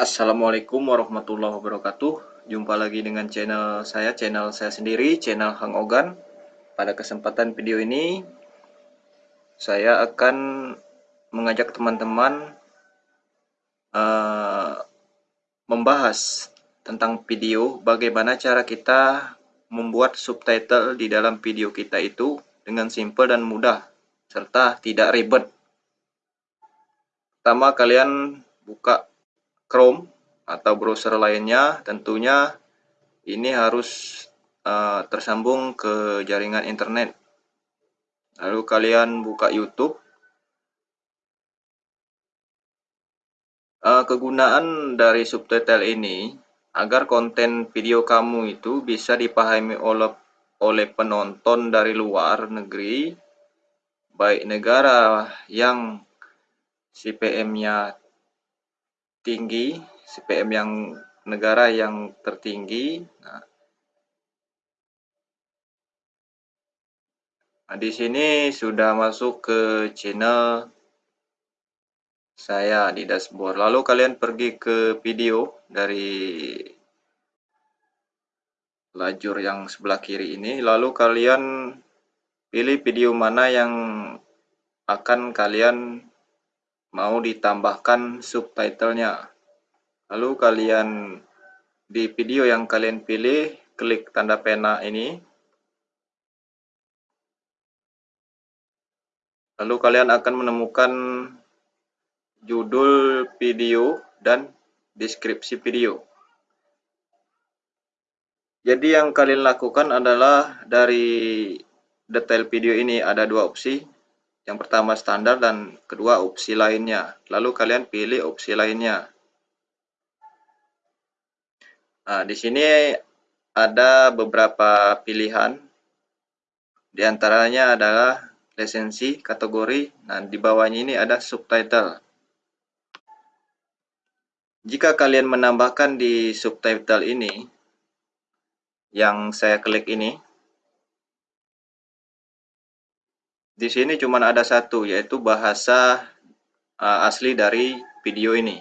Assalamualaikum warahmatullahi wabarakatuh. Jumpa lagi dengan channel saya, channel saya sendiri, channel Hang Ogan. Pada kesempatan video ini Saya akan mengajak teman-teman uh, Membahas tentang video Bagaimana cara kita membuat subtitle di dalam video kita itu Dengan simple dan mudah Serta tidak ribet. Pertama kalian buka Chrome atau browser lainnya, tentunya ini harus uh, tersambung ke jaringan internet. Lalu kalian buka YouTube. Uh, kegunaan dari subtitle ini agar konten video kamu itu bisa dipahami oleh oleh penonton dari luar negeri, baik negara yang CPM-nya tinggi, CPM yang negara yang tertinggi. Nah, nah, di sini sudah masuk ke channel saya di dashboard. Lalu kalian pergi ke video dari lajur yang sebelah kiri ini. Lalu kalian pilih video mana yang akan kalian mau ditambahkan subtitlenya. Lalu kalian di video yang kalian pilih, klik tanda pena ini. Lalu kalian akan menemukan judul video dan deskripsi video. Jadi yang kalian lakukan adalah dari detail video ini ada dua opsi, yang pertama standar dan kedua opsi lainnya. Lalu kalian pilih opsi lainnya. Nah, di sini ada beberapa pilihan. Di antaranya adalah lisensi, kategori, dan di bawahnya ini ada subtitle. Jika kalian menambahkan di subtitle ini, yang saya klik ini, Di sini cuma ada satu, yaitu bahasa uh, asli dari video ini.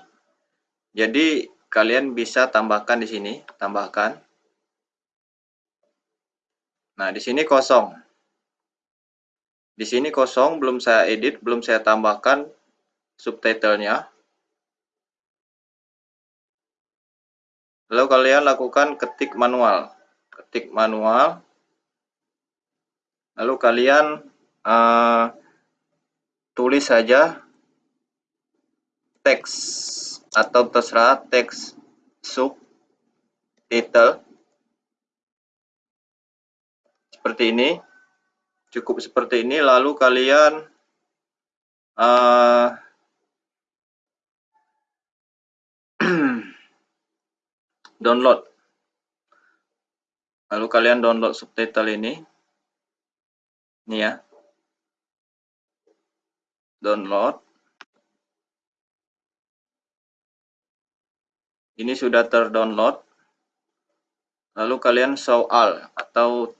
Jadi, kalian bisa tambahkan di sini, tambahkan. Nah, di sini kosong. Di sini kosong, belum saya edit, belum saya tambahkan subtitlenya. Lalu kalian lakukan ketik manual. Ketik manual. Lalu kalian uh, tulis saja teks atau terserah teks sub title seperti ini cukup seperti ini. Lalu kalian uh, download. Lalu kalian download subtitle ini. Ini ya download. Ini sudah terdownload. Lalu kalian show all atau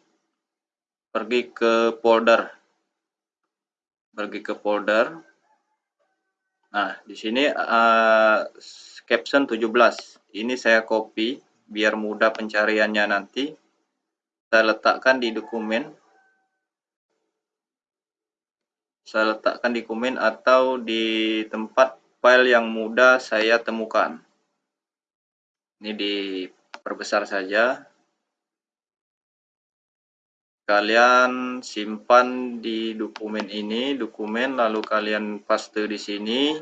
pergi ke folder. Pergi ke folder. Nah, di sini uh, caption 17. Ini saya copy biar mudah pencariannya nanti. Saya letakkan di dokumen saya letakkan di komen atau di tempat file yang mudah saya temukan. Ini diperbesar saja. Kalian simpan di dokumen ini, dokumen lalu kalian paste di sini.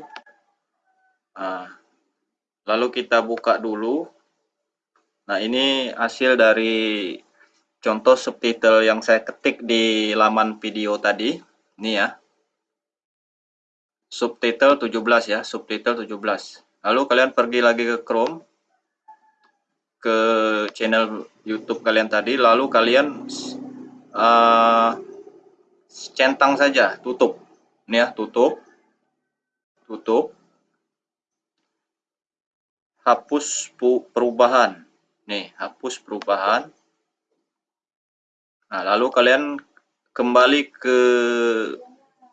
Nah, lalu kita buka dulu. Nah, ini hasil dari contoh subtitle yang saya ketik di laman video tadi. Ini ya subtitle 17 ya, subtitle 17. Lalu kalian pergi lagi ke Chrome, ke channel YouTube kalian tadi, lalu kalian uh, centang saja, tutup. Ini ya, tutup. Tutup. Hapus perubahan. Nih, hapus perubahan. Nah, lalu kalian kembali ke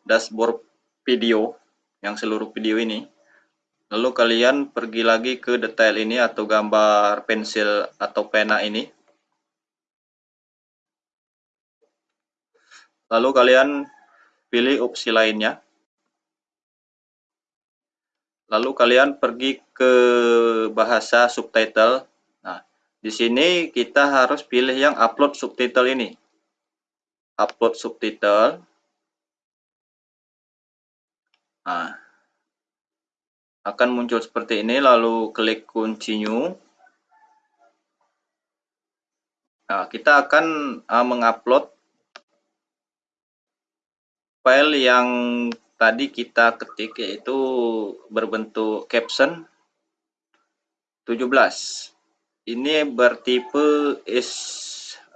dashboard video yang seluruh video ini. Lalu kalian pergi lagi ke detail ini atau gambar pensil atau pena ini. Lalu kalian pilih opsi lainnya. Lalu kalian pergi ke bahasa subtitle. Nah, di sini kita harus pilih yang upload subtitle ini. Upload subtitle. Nah, akan muncul seperti ini, lalu klik continue. Nah, kita akan uh, mengupload file yang tadi kita ketik yaitu berbentuk caption 17. Ini bertipe S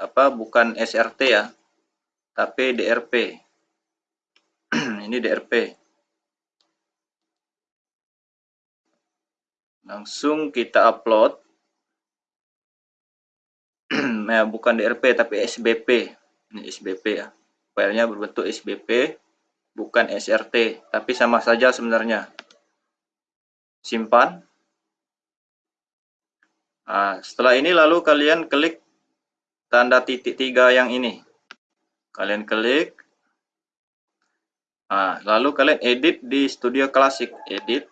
apa bukan SRT ya, tapi DRP. ini DRP. Langsung kita upload. nah, bukan DRP tapi SBP. Ini SBP ya. Filenya berbentuk SBP bukan SRT tapi sama saja sebenarnya. Simpan. Nah, setelah ini lalu kalian klik tanda titik tiga yang ini. Kalian klik. Nah, lalu kalian edit di Studio Classic edit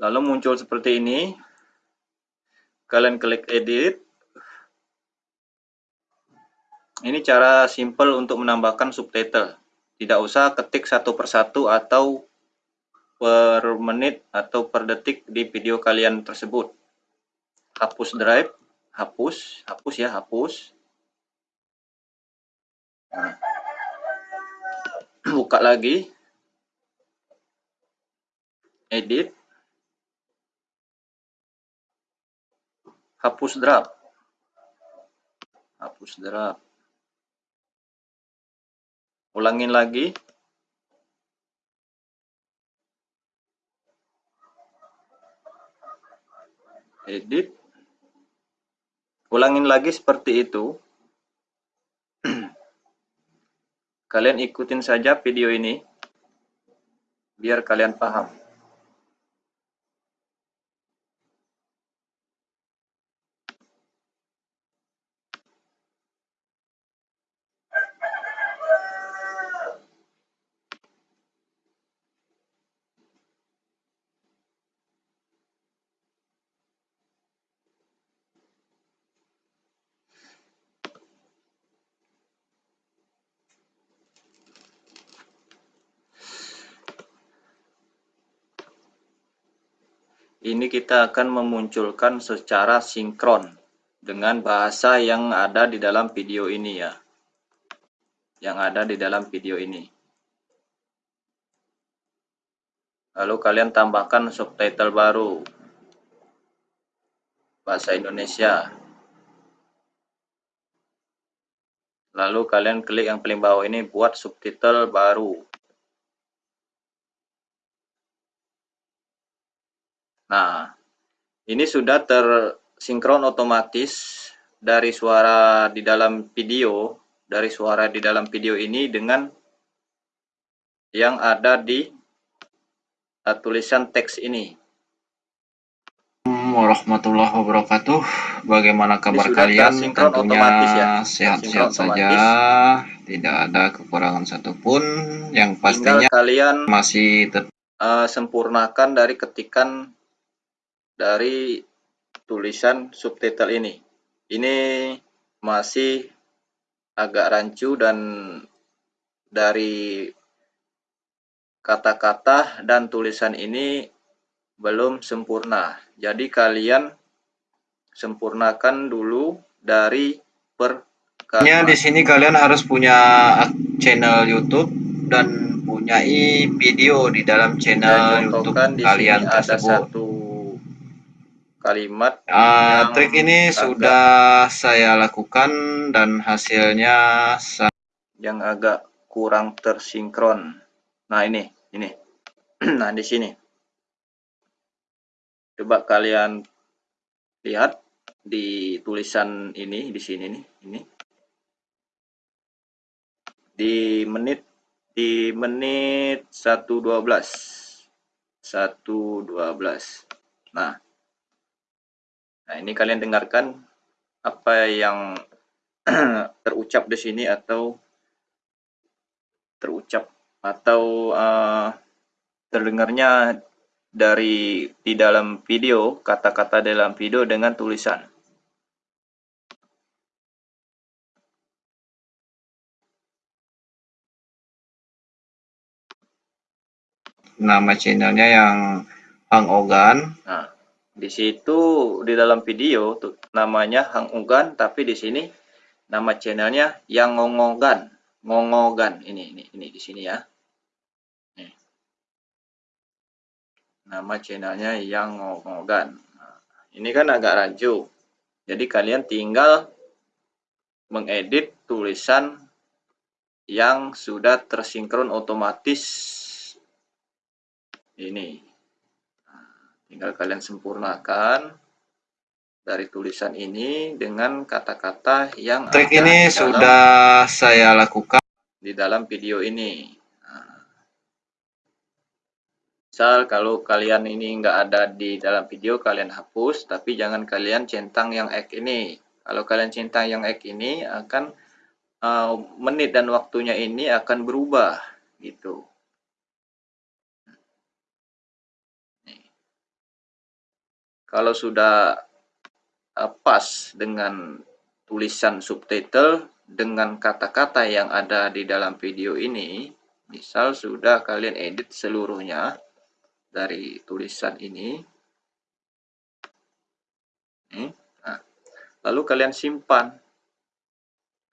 lalu muncul seperti ini. Kalian klik edit. Ini cara simple untuk menambahkan subtitle. Tidak usah ketik satu persatu atau per menit atau per detik di video kalian tersebut. Hapus drive. Hapus. Hapus ya hapus. Buka lagi. Edit hapus draft. Hapus draft. Ulangin lagi. Edit. Ulangin lagi seperti itu. Kalian ikutin saja video ini biar kalian paham ini kita akan memunculkan secara sinkron dengan bahasa yang ada di dalam video ini ya. Yang ada di dalam video ini. Lalu kalian tambahkan subtitle baru. Bahasa Indonesia. Lalu kalian klik yang paling bawah ini buat subtitle baru Nah, ini sudah tersinkron otomatis dari suara di dalam video, dari suara di dalam video ini dengan yang ada di uh, tulisan teks ini. warahmatullahi wabarakatuh. Bagaimana kabar kalian? Tentunya ya. sehat-sehat saja, tidak ada kekurangan satupun. Yang pastinya Tinggal kalian masih uh, sempurnakan dari ketikan dari tulisan subtitle ini. Ini masih agak rancu dan dari kata-kata dan tulisan ini belum sempurna. Jadi kalian sempurnakan dulu dari per kalian di sini kalian harus punya channel YouTube dan punya video di dalam channel YouTube kalian tersebut. Ada satu kalimat uh, trik ini agak, sudah saya lakukan dan hasilnya yang agak kurang tersinkron. Nah ini ini. Nah di sini. Coba kalian lihat di tulisan ini di sini nih ini. Di menit di menit 1.12 1.12 nah nah ini kalian dengarkan apa yang terucap di sini atau terucap atau uh, terdengarnya dari di dalam video kata-kata dalam video dengan tulisan nama channelnya yang Hang Ogan. Nah, di situ di dalam video tuh namanya Hang Ogan, tapi di sini nama channelnya yang Ngongogan, Ngongogan. Ini ini ini di sini ya. Nih. Nama channelnya yang Ngongogan. Nah, ini kan agak rancu. Jadi kalian tinggal mengedit tulisan yang sudah tersinkron otomatis ini. Tinggal kalian sempurnakan dari tulisan ini dengan kata-kata yang trik ini dalam, sudah saya lakukan di dalam video ini. Nah, misal kalau kalian ini nggak ada di dalam video, kalian hapus, tapi jangan kalian centang yang ek ini. Kalau kalian centang yang ek ini akan uh, menit dan waktunya ini akan berubah gitu. Kalau sudah uh, pas dengan tulisan subtitle dengan kata-kata yang ada di dalam video ini, misal sudah kalian edit seluruhnya dari tulisan ini, nah, lalu kalian simpan,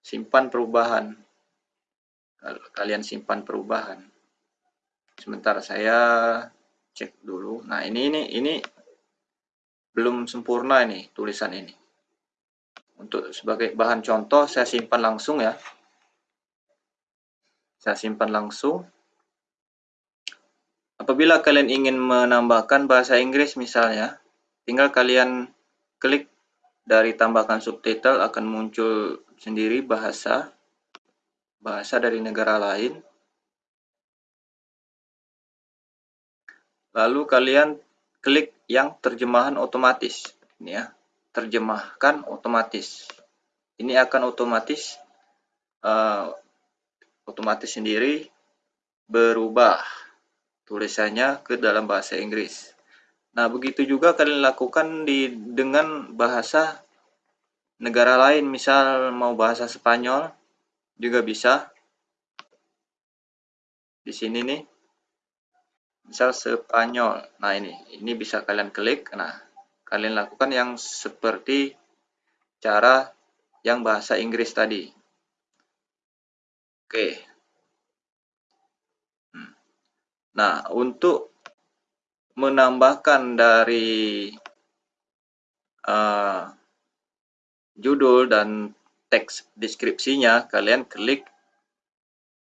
simpan perubahan, kalian simpan perubahan. Sementara saya cek dulu. Nah ini ini ini belum sempurna ini tulisan ini. Untuk sebagai bahan contoh saya simpan langsung ya. Saya simpan langsung. Apabila kalian ingin menambahkan bahasa Inggris misalnya, tinggal kalian klik dari tambahkan subtitle akan muncul sendiri bahasa bahasa dari negara lain. Lalu kalian klik yang terjemahan otomatis. Ini ya terjemahkan otomatis. Ini akan otomatis uh, otomatis sendiri berubah tulisannya ke dalam bahasa Inggris. Nah begitu juga kalian lakukan di dengan bahasa negara lain. Misal mau bahasa Spanyol juga bisa. Di sini nih misal Spanyol nah ini ini bisa kalian klik. Nah kalian lakukan yang seperti cara yang bahasa Inggris tadi. Oke. Hmm. nah untuk menambahkan dari uh, judul dan teks deskripsinya kalian klik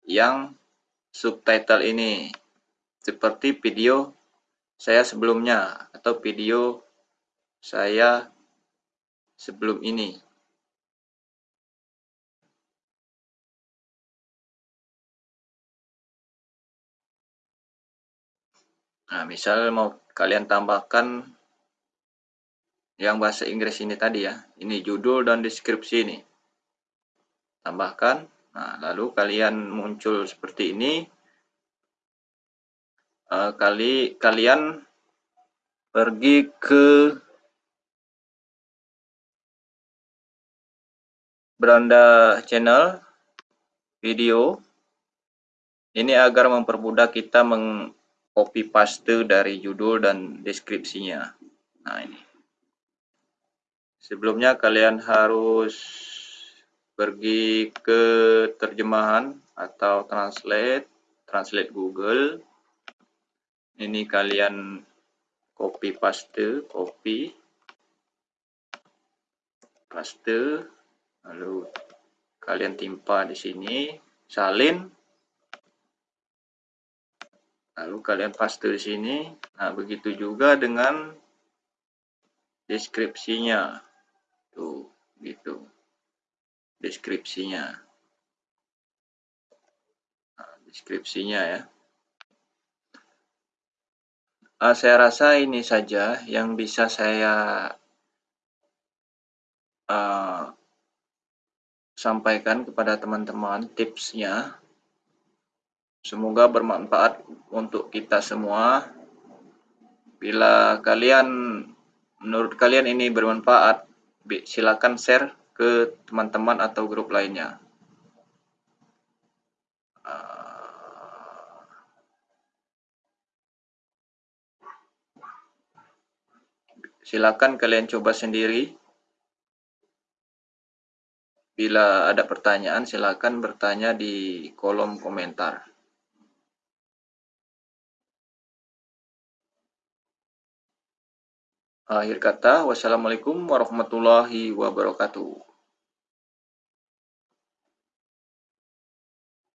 yang subtitle ini seperti video saya sebelumnya atau video saya sebelum ini. Nah, misal mau kalian tambahkan yang bahasa Inggris ini tadi ya. Ini judul dan deskripsi ini. Tambahkan. Nah, lalu kalian muncul seperti ini uh, kali kalian pergi ke beranda channel video. Ini agar mempermudah kita mengcopy paste dari judul dan deskripsinya. Nah ini. Sebelumnya kalian harus pergi ke terjemahan atau translate translate Google ini kalian copy paste copy. Paste. Lalu kalian timpa di sini. Salin. Lalu kalian paste di sini. Nah begitu juga dengan deskripsinya. Tuh gitu. Deskripsinya. Deskripsinya ya. Uh, saya rasa ini saja yang bisa saya uh, sampaikan kepada teman-teman tipsnya. Semoga bermanfaat untuk kita semua. Bila kalian menurut kalian ini bermanfaat, silakan share ke teman-teman atau grup lainnya. Silakan kalian coba sendiri. Bila ada pertanyaan, silakan bertanya di kolom komentar. Akhir kata, wassalamualaikum warahmatullahi wabarakatuh.